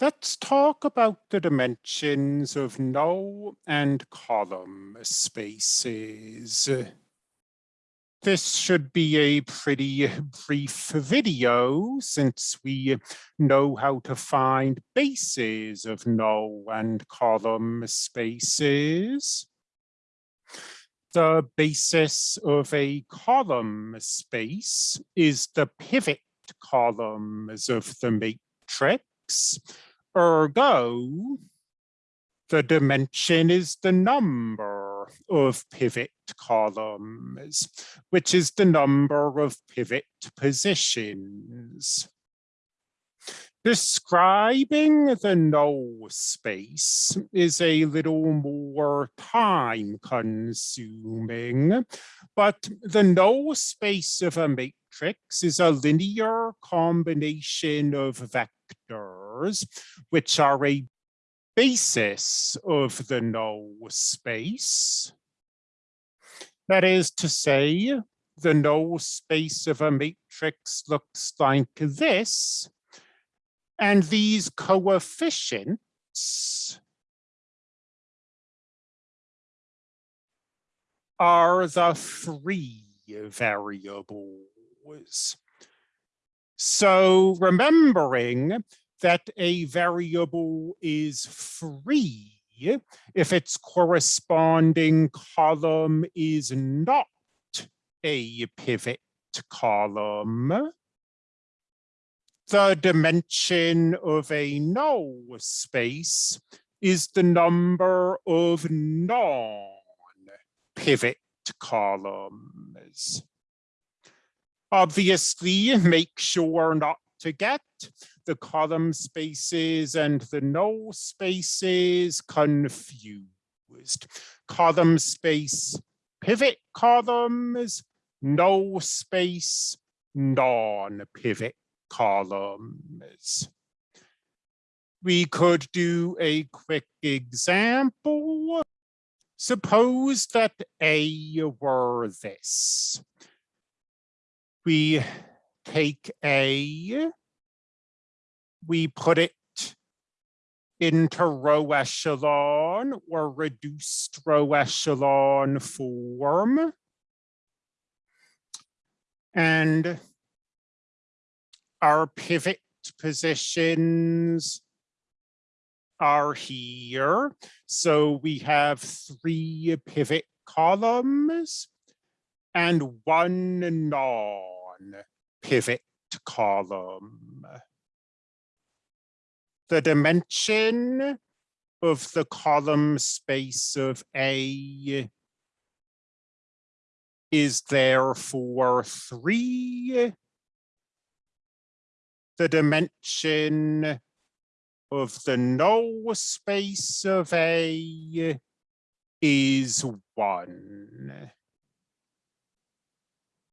Let's talk about the dimensions of null and column spaces. This should be a pretty brief video since we know how to find bases of null and column spaces. The basis of a column space is the pivot columns of the matrix Ergo, the dimension is the number of pivot columns, which is the number of pivot positions. Describing the null space is a little more time consuming, but the null space of a matrix is a linear combination of which are a basis of the null space. That is to say, the null space of a matrix looks like this, and these coefficients are the free variables. So remembering that a variable is free if its corresponding column is not a pivot column, the dimension of a null space is the number of non-pivot columns. Obviously, make sure not to get the column spaces and the null spaces confused. Column space, pivot columns, null space, non-pivot columns. We could do a quick example. Suppose that A were this. We take A, we put it into row echelon or reduced row echelon form. And our pivot positions are here. So we have three pivot columns and one non-pivot column. The dimension of the column space of A is therefore three the dimension of the null space of A is one.